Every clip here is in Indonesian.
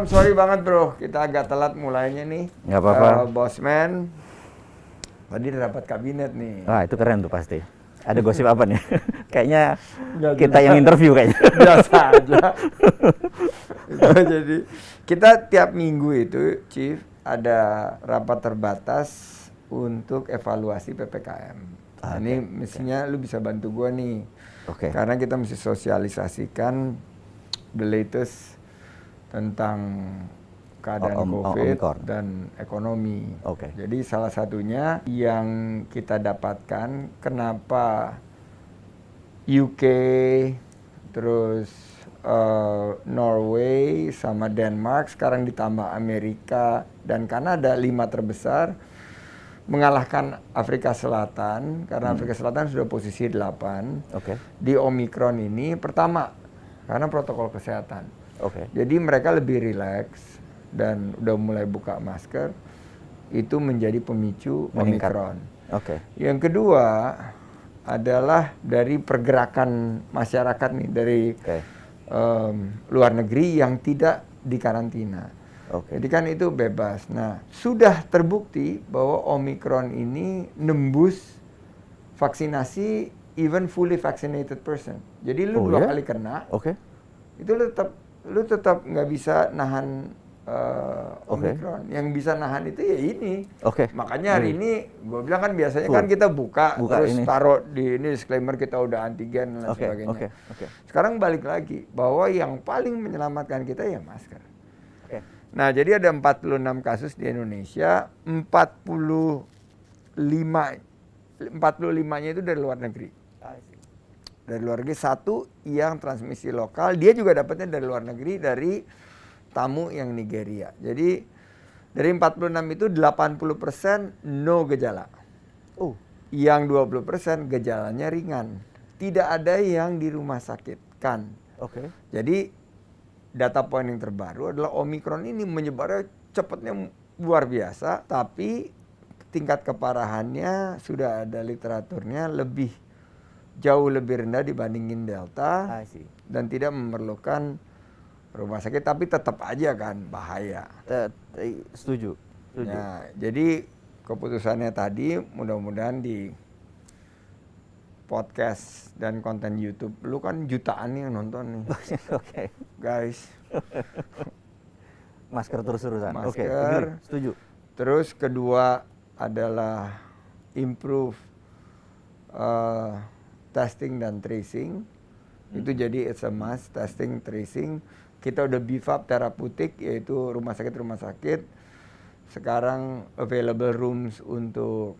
Sorry banget bro, kita agak telat mulainya nih. Nggak apa-apa. Uh, Bosman, tadi rapat kabinet nih. Wah itu keren tuh pasti. Ada gosip apa nih? kayaknya Nggak kita yang interview kayaknya. Biasa aja. Itu jadi kita tiap minggu itu, Chief, ada rapat terbatas untuk evaluasi ppkm. Nah, Oke, ini mestinya lu bisa bantu gua nih. Oke. Karena kita mesti sosialisasikan the latest tentang keadaan O- om- COVID Omicron. dan ekonomi. Oke. Jadi salah satunya yang kita dapatkan kenapa UK terus eh, Norway sama Denmark sekarang ditambah Amerika dan Kanada lima terbesar mengalahkan Afrika Selatan karena Afrika Selatan sudah posisi 8 Oke. di Omikron ini pertama karena protokol kesehatan. Oke. Jadi mereka lebih rileks dan udah mulai buka masker itu menjadi pemicu Meningkat. Omikron. Oke. Yang kedua adalah dari pergerakan masyarakat nih dari Oke. em, luar negeri yang tidak dikarantina. Oke. Jadi kan itu bebas. Nah, sudah terbukti bahwa Omikron ini nembus vaksinasi even fully vaccinated person. Jadi lu Oh, dua ya? kali kena, Oke. itu lu tetap lu tetap nggak bisa nahan eh, Oke. Omikron. Yang bisa nahan itu ya ini. Oke. Makanya hari Hmm. ini gue bilang kan biasanya Full. kan kita buka, Buka terus ini. taruh di ini disclaimer kita udah antigen dan Oke. sebagainya. Oke. Oke. Sekarang balik lagi bahwa yang paling menyelamatkan kita ya masker. Oke. Nah, jadi ada 46 kasus di Indonesia, 45 45-nya itu dari luar negeri. Dari luar negeri satu yang transmisi lokal, dia juga dapatnya dari luar negeri dari tamu yang Nigeria. Jadi dari 46 itu 80% no gejala. Oh. Yang 20% gejalanya ringan. Tidak ada yang di rumah sakit kan. Oke. Jadi data poin yang terbaru adalah Omikron ini menyebarnya cepatnya luar biasa, tapi tingkat keparahannya sudah ada literaturnya lebih jauh lebih rendah dibandingin Delta dan tidak memerlukan rumah sakit, tapi tetap aja kan bahaya. Setuju. Setuju. Nah, jadi keputusannya tadi mudah-mudahan di podcast dan konten YouTube lu kan jutaan nih yang nonton nih, Oke. guys. Masker terus-terusan. Oke. Masker. agree. Setuju. Terus kedua adalah improve uh, testing dan tracing. Itu jadi it's a must testing tracing. Kita udah beef up terapeutik yaitu rumah sakit rumah sakit. Sekarang available rooms untuk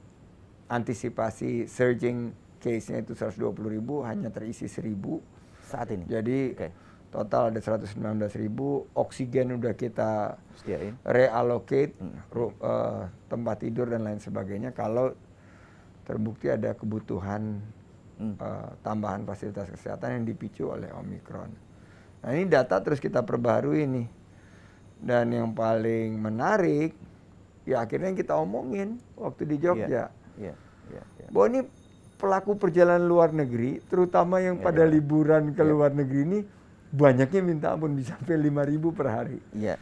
antisipasi surging case-nya itu 120 ribu hanya terisi 1000. Saat ini. Jadi Oke. total ada 119 ribu. Oksigen udah kita Sediain. reallocate Hmm. ru- eh, tempat tidur dan lain sebagainya kalau terbukti ada kebutuhan Hmm. eh, tambahan fasilitas kesehatan yang dipicu oleh Omikron. Nah ini data terus kita perbarui nih. Dan yang paling menarik, ya akhirnya kita omongin waktu di Jogja. Iya. Iya. Iya. Bahwa ini pelaku perjalanan luar negeri, terutama yang Iya, pada iya. liburan ke Iya. luar negeri ini, banyaknya minta ampun bisa sampai 5 ribu per hari. Iya.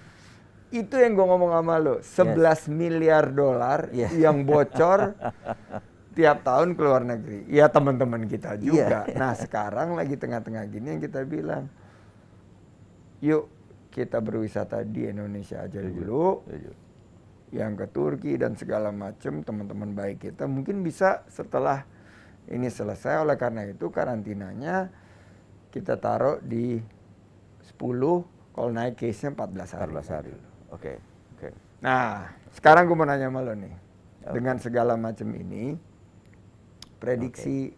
Itu yang gue ngomong sama lo, 11 miliar dolar Yes. yang bocor tiap tahun ke luar negeri. Ya teman-teman kita juga. Iya. Nah sekarang lagi tengah-tengah gini yang kita bilang, yuk kita berwisata di Indonesia aja dulu, Setuju. yang ke Turki dan segala macam teman-teman baik kita mungkin bisa setelah ini selesai. Oleh karena itu karantinanya kita taruh di 10, kalau naik case-nya 14 hari. 14 hari. Oke. Oke. Nah, sekarang gue mau nanya sama lo nih. Dengan segala macam ini, prediksi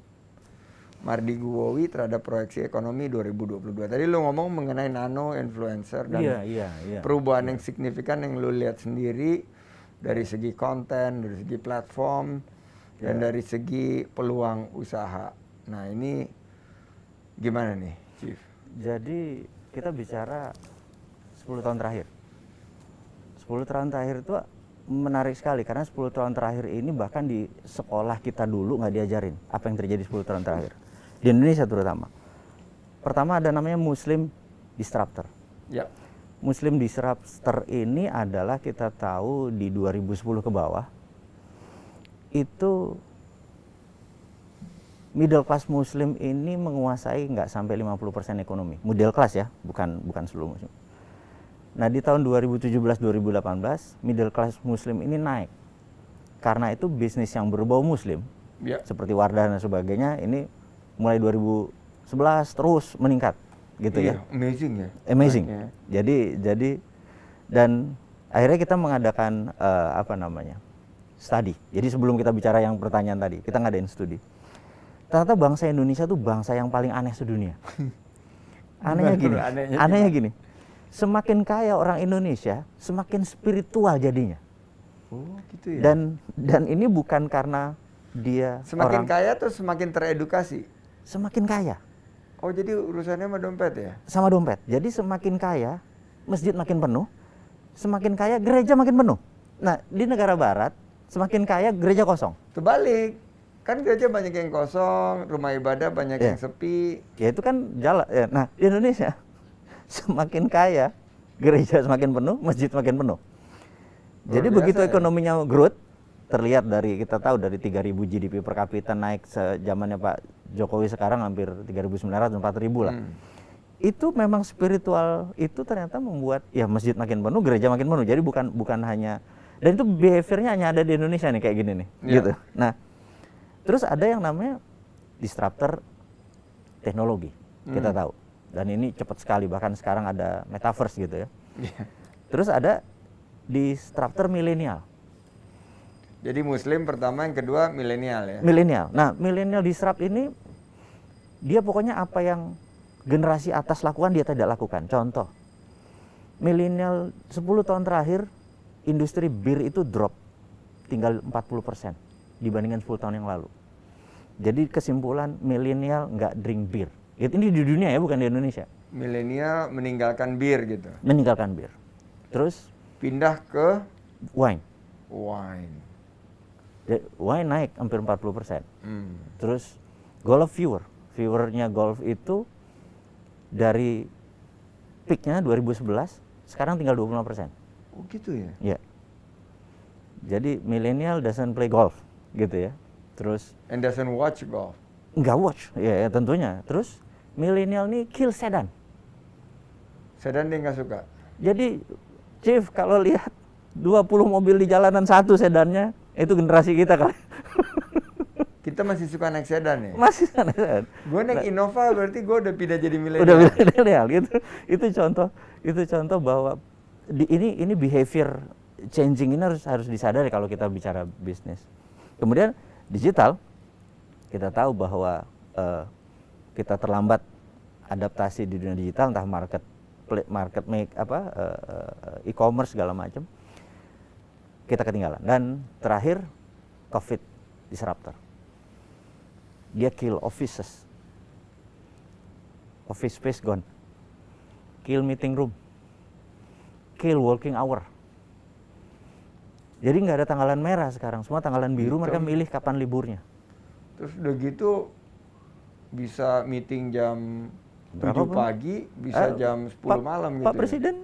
Mardi Guwowi terhadap proyeksi ekonomi 2022. Tadi lo ngomong mengenai nano influencer dan Iya, iya, iya. perubahan yang signifikan yang lo lihat sendiri dari segi konten, dari segi platform, dan Iya. dari segi peluang usaha. Nah ini gimana nih, Chief? Jadi kita bicara 10 tahun terakhir. 10 tahun terakhir itu menarik sekali karena 10 tahun terakhir ini bahkan di sekolah kita dulu nggak diajarin apa yang terjadi 10 tahun terakhir. Di Indonesia terutama. Pertama ada namanya Muslim Disruptor. Ya. Muslim disruptor ini adalah kita tahu di 2010 ke bawah itu middle class muslim ini menguasai nggak sampai 50% ekonomi. Middle class ya, bukan bukan seluruh muslim. Nah, di tahun 2017-2018 middle class muslim ini naik. Karena itu bisnis yang berbau muslim Ya. seperti Wardah dan sebagainya ini mulai 2011 terus meningkat gitu ya. Iya, Amazing ya. Amazing. naiknya. Jadi jadi dan akhirnya kita mengadakan eh, apa namanya? studi. Jadi sebelum kita bicara yang pertanyaan tadi, kita ngadain studi. Ternyata bangsa Indonesia tuh bangsa yang paling aneh sedunia. Anehnya gini, anehnya anehnya gini. Semakin kaya orang Indonesia, semakin spiritual jadinya. Oh, gitu ya. Dan dan ini bukan karena dia semakin orang kaya tuh semakin teredukasi. semakin kaya Oh, jadi urusannya sama dompet ya? sama dompet. Jadi semakin kaya, masjid makin penuh, semakin kaya gereja makin penuh. Nah, di negara barat semakin kaya gereja kosong. Terbalik. Kan gereja banyak yang kosong, rumah ibadah banyak Iya. yang sepi. Ya itu kan jalan. ya. Nah, di Indonesia semakin kaya gereja semakin penuh, masjid semakin penuh. Jadi Luar begitu ya. ekonominya growth terlihat dari kita tahu dari 3000 GDP per kapita naik sejamannya Pak Jokowi sekarang hampir 3.900 4.000 lah. Hmm. Itu memang spiritual itu ternyata membuat ya masjid makin penuh, gereja makin penuh. Jadi bukan bukan hanya dan itu behaviornya hanya ada di Indonesia nih kayak gini nih, Iya. gitu. Nah, terus ada yang namanya disruptor teknologi. Kita Hmm. tahu. Dan ini cepat sekali bahkan sekarang ada metaverse gitu ya. Iya. Terus ada disruptor milenial. Jadi muslim pertama, yang kedua milenial ya. Milenial. Nah, milenial disrupt ini dia pokoknya apa yang generasi atas lakukan dia tidak lakukan. Contoh, milenial 10 tahun terakhir industri bir itu drop tinggal 40% dibandingkan 10 tahun yang lalu. Jadi kesimpulan milenial nggak drink bir. Ini di dunia ya, bukan di Indonesia. Milenial meninggalkan bir gitu. Meninggalkan bir. Terus Pindah ke wine. wine. Wine naik hampir 40%. Hmm. Terus golf viewer, viewernya golf itu dari peaknya 2011 sekarang tinggal 25 persen. Oh gitu ya. Ya. Jadi milenial doesn't play golf gitu ya. Terus And doesn't watch golf. nggak watch, ya, ya tentunya. Terus milenial nih kill sedan. Sedan dia nggak suka. Jadi Chief kalau lihat 20 mobil di jalanan satu sedannya itu generasi kita kali. Kita masih suka naik sedan ya. Masih sedan. Gue naik Innova berarti gue udah pindah jadi milenial. udah milenial gitu itu contoh itu contoh bahwa di, ini ini behavior changing ini harus harus disadari kalau kita bicara bisnis kemudian digital kita tahu bahwa eh, kita terlambat adaptasi di dunia digital entah market market make apa eh, eh, e-commerce segala macam kita ketinggalan. Dan terakhir covid disruptor. Dia kill offices. Office space gone. Kill meeting room. Kill working hour. Jadi nggak ada tanggalan merah sekarang. Semua tanggalan biru mereka milih kapan liburnya. Terus udah gitu bisa meeting jam Berapa 7 pun? pagi, bisa Eh, jam 10 Pak- malam gitu. Pak ya. Presiden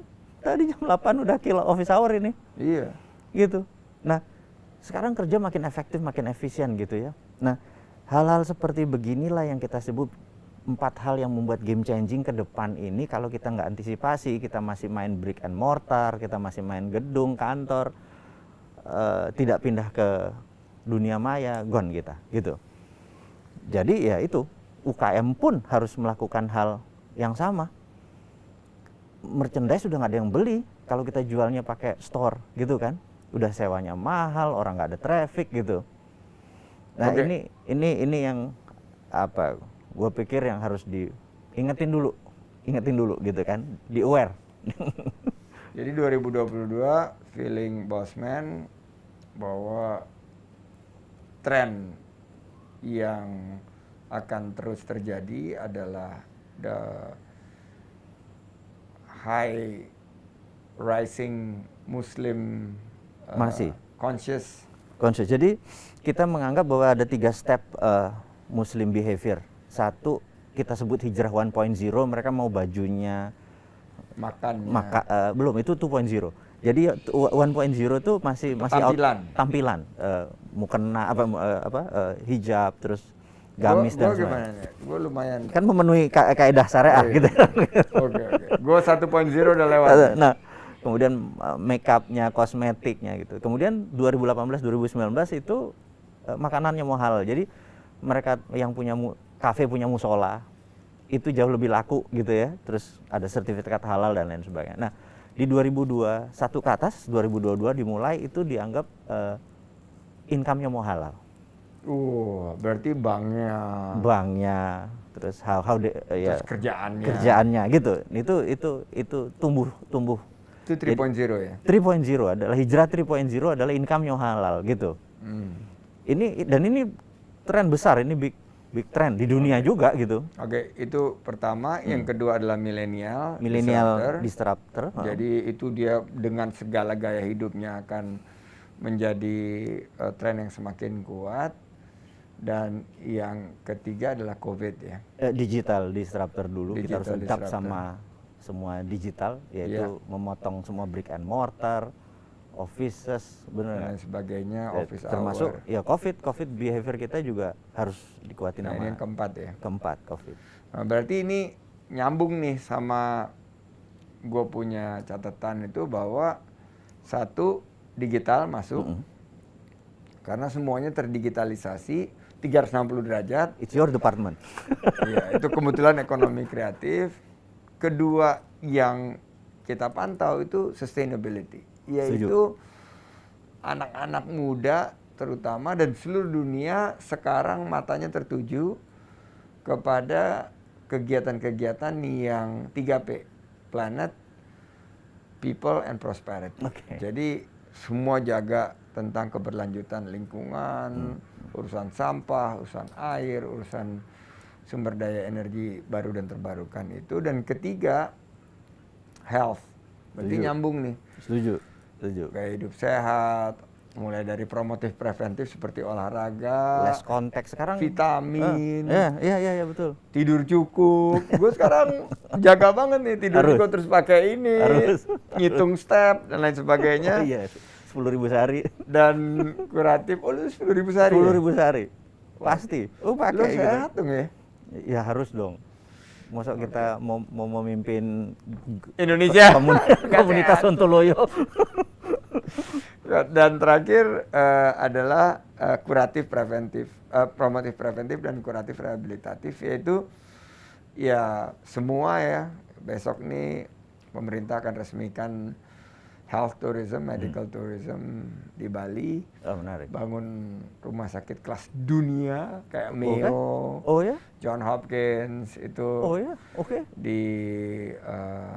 tadi jam 8 udah kill office hour ini Iya. gitu. Nah, sekarang kerja makin efektif, makin efisien gitu ya. Nah, hal-hal seperti beginilah yang kita sebut empat hal yang membuat game changing ke depan ini kalau kita nggak antisipasi, kita masih main brick and mortar, kita masih main gedung, kantor, eh, tidak pindah ke dunia maya, gone kita, gitu. Jadi ya itu, UKM pun harus melakukan hal yang sama. Merchandise sudah nggak ada yang beli. Kalau kita jualnya pakai store gitu kan udah sewanya mahal orang nggak ada traffic gitu. Nah Oke. ini ini ini yang apa gue pikir yang harus diingetin dulu ingetin dulu gitu kan di aware. Jadi 2022 feeling Bosman bahwa tren yang akan terus terjadi adalah the high rising Muslim uh, Masih. conscious conscious jadi kita menganggap bahwa ada tiga step eh, Muslim behavior satu kita sebut hijrah 1.0 mereka mau bajunya Makannya. maka eh, belum itu 2.0 jadi tu- 1.0 itu masih masih out- Tampilan. tampilan eh, mukena apa eh, apa eh, hijab terus gamis gua dan gimana sebagainya nih? Gue lumayan. kan memenuhi ka kaedah syariah Iya. gitu Oke oke. Gue 1.0 udah lewat. nah kemudian eh, make upnya kosmetiknya gitu kemudian 2018 2019 itu eh, makanannya mahal jadi mereka yang punya kafe punya musola itu jauh lebih laku gitu ya terus ada sertifikat halal dan lain sebagainya nah di 2021 ke atas 2022 dimulai itu dianggap eh, income-nya mau halal Uh, berarti banknya, banknya terus how how de- eh, ya terus kerjaannya. kerjaannya gitu itu itu itu tumbuh tumbuh Itu 3.0 ya. 3.0 adalah hijrah 3.0 adalah income yang halal gitu. Hmm. Ini dan ini tren besar, ini big big trend di dunia juga gitu. Oke, itu pertama. Yang kedua adalah milenial. Hmm. Milenial disruptor. disruptor. Jadi itu dia dengan segala gaya hidupnya akan menjadi eh, tren yang semakin kuat. Dan yang ketiga adalah COVID ya. Eh, digital disruptor dulu kita harus Digital disruptor. sama semua digital yaitu Iya. memotong semua brick and mortar, offices, Dan benar. lain sebagainya, Eh, office termasuk hour. ya covid covid behavior kita juga harus dikuatin Nah, sama ini yang keempat ya. keempat covid. Nah, berarti ini nyambung nih sama gue punya catatan itu bahwa satu digital masuk Mm-mm. karena semuanya terdigitalisasi 360 derajat. It's your department. Iya, itu kebetulan ekonomi kreatif. Kedua yang kita pantau itu sustainability, yaitu anak-anak muda terutama dan seluruh dunia sekarang matanya tertuju kepada kegiatan-kegiatan yang 3P, planet, people and prosperity. Oke. Jadi semua jaga tentang keberlanjutan lingkungan, urusan sampah, urusan air, urusan sumber daya energi baru dan terbarukan itu dan ketiga health. Berarti Setuju. nyambung nih. Setuju, setuju. Gaya hidup sehat, mulai dari promotif preventif seperti olahraga, Less konteks sekarang. vitamin, Iya, iya, iya betul. tidur cukup. Gue sekarang jaga banget nih tidur Harus. cukup terus pakai ini, Harus. ngitung step dan lain sebagainya. Oh, iya, sepuluh ribu sehari. Dan kuratif, oh lu sepuluh ribu sehari. Sepuluh ya? ribu sehari. Pasti. Oh Lu pakai gitu. sehat dong ya? Ya harus dong. Masa kita mau, mau memimpin Indonesia. komun- komunitas. Sontoloyo. Dan terakhir eh, adalah eh, kuratif preventif, eh, promotif preventif dan kuratif rehabilitatif yaitu ya semua ya besok nih pemerintah akan resmikan health tourism, medical tourism di Bali, Oh, menarik. bangun rumah sakit kelas dunia kayak Oke. Mayo, Oh ya? John Hopkins itu Oh ya? Oke. di eh,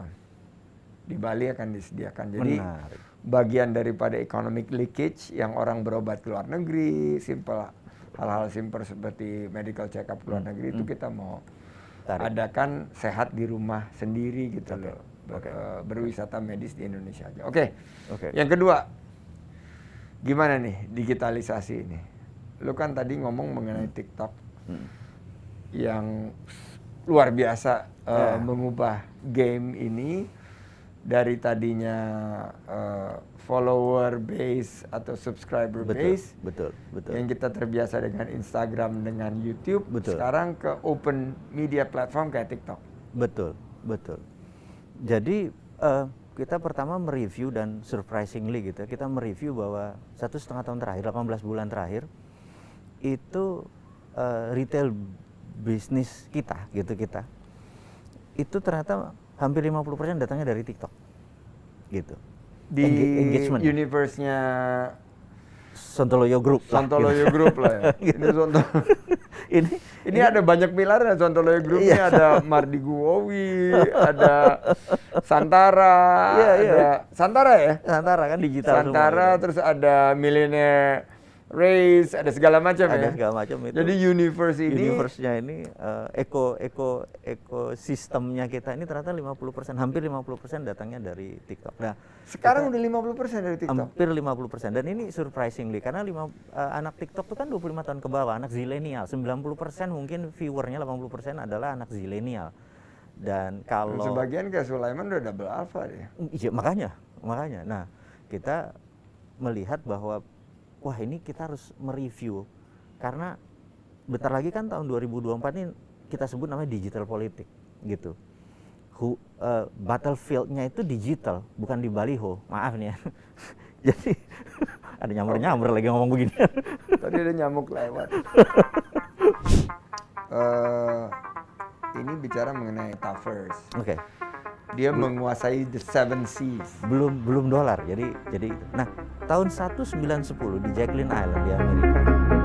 di Bali akan disediakan. Jadi Menarik. bagian daripada economic leakage yang orang berobat ke luar negeri, simple hal-hal simpel seperti medical check up ke luar negeri itu kita mau Hmm. Tarik. adakan sehat di rumah sendiri gitu Oke. loh. Ber- Oke. eh, berwisata medis di Indonesia aja. Oke. Oke. Yang kedua, gimana nih digitalisasi ini? Lu kan tadi ngomong mengenai TikTok Hmm. yang luar biasa uh, Ya. mengubah game ini dari tadinya uh, follower base atau subscriber Betul, base betul, betul. yang kita terbiasa dengan Instagram dengan YouTube Betul. sekarang ke open media platform kayak TikTok. Betul, betul. Jadi eh, kita pertama mereview dan surprisingly gitu, ya, kita mereview bahwa satu setengah tahun terakhir, 18 bulan terakhir itu eh, retail bisnis kita gitu kita itu ternyata hampir 50% datangnya dari TikTok gitu. Di engagement. universe-nya Sontoloyo Group lah, Sontoloyo gitu. Group lah ya. Gitu. Ini Ini ada banyak pilar ya Sontoloyo Group ini Iya. ada Mardi Guowi, ada Santara, Iya, iya. ada Santara ya? Santara kan digital semua Santara gitu. terus ada Millionaire Race, ada segala macam ya. ada segala macam itu. Jadi universe ini universe-nya ini eh, eko eko ekosistemnya kita ini ternyata 50% hampir 50% datangnya dari TikTok. Nah, sekarang udah 50% dari TikTok. hampir 50% dan ini surprisingly karena lima, eh, anak TikTok itu kan 25 tahun ke bawah, anak zilenial. 90% mungkin viewernya 80% adalah anak zilenial. Dan Dan kalau sebagian kayak Sulaiman udah double alpha dia. Iya makanya, makanya. Nah, kita melihat bahwa wah ini kita harus mereview karena bentar lagi kan tahun 2024 ini kita sebut namanya digital politik gitu. Hu, eh, battlefieldnya itu digital, bukan di baliho. Maaf nih ya. Jadi ada nyamber-nyamber lagi ngomong begini. Tadi ada nyamuk lewat. Eh, ini bicara mengenai Tafers. Oke. Dia menguasai the seven seas. Belum belum dolar. Jadi jadi. Nah, tahun 1910 di Jacqueline Island di Amerika